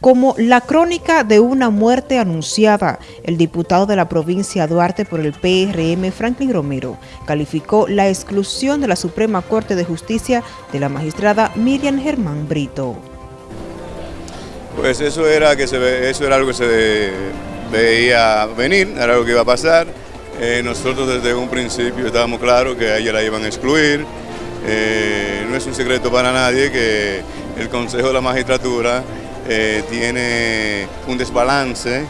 como la crónica de una muerte anunciada. El diputado de la provincia Duarte por el PRM, Franklin Romero, calificó la exclusión de la Suprema Corte de Justicia de la magistrada Miriam Germán Brito. Pues eso era, que eso era algo que se veía venir, era algo que iba a pasar. Eh, nosotros desde un principio estábamos claros que a ella la iban a excluir. Eh, no es un secreto para nadie que el Consejo de la Magistratura eh, tiene un desbalance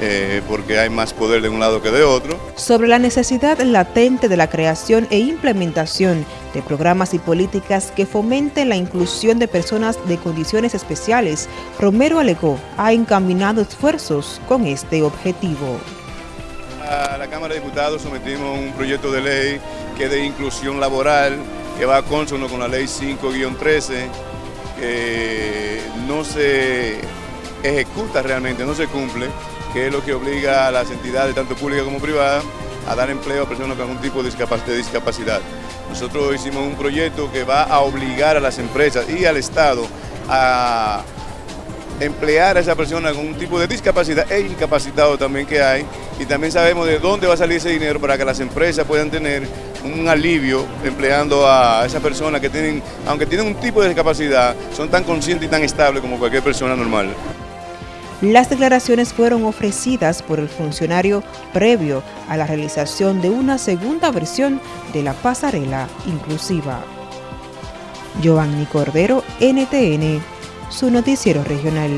eh, porque hay más poder de un lado que de otro. Sobre la necesidad latente de la creación e implementación de programas y políticas que fomenten la inclusión de personas de condiciones especiales, Romero alegó ha encaminado esfuerzos con este objetivo. A la Cámara de Diputados sometimos un proyecto de ley que es de inclusión laboral, que va a consono con la ley 5-13, que no se ejecuta realmente, no se cumple, que es lo que obliga a las entidades, tanto públicas como privadas, a dar empleo a personas con algún tipo de discapacidad. Nosotros hicimos un proyecto que va a obligar a las empresas y al Estado a emplear a esa persona con un tipo de discapacidad e incapacitado también que hay y también sabemos de dónde va a salir ese dinero para que las empresas puedan tener un alivio empleando a esas personas que tienen, aunque tienen un tipo de discapacidad, son tan conscientes y tan estables como cualquier persona normal. Las declaraciones fueron ofrecidas por el funcionario previo a la realización de una segunda versión de la pasarela inclusiva. Giovanni Cordero, NTN, su noticiero regional.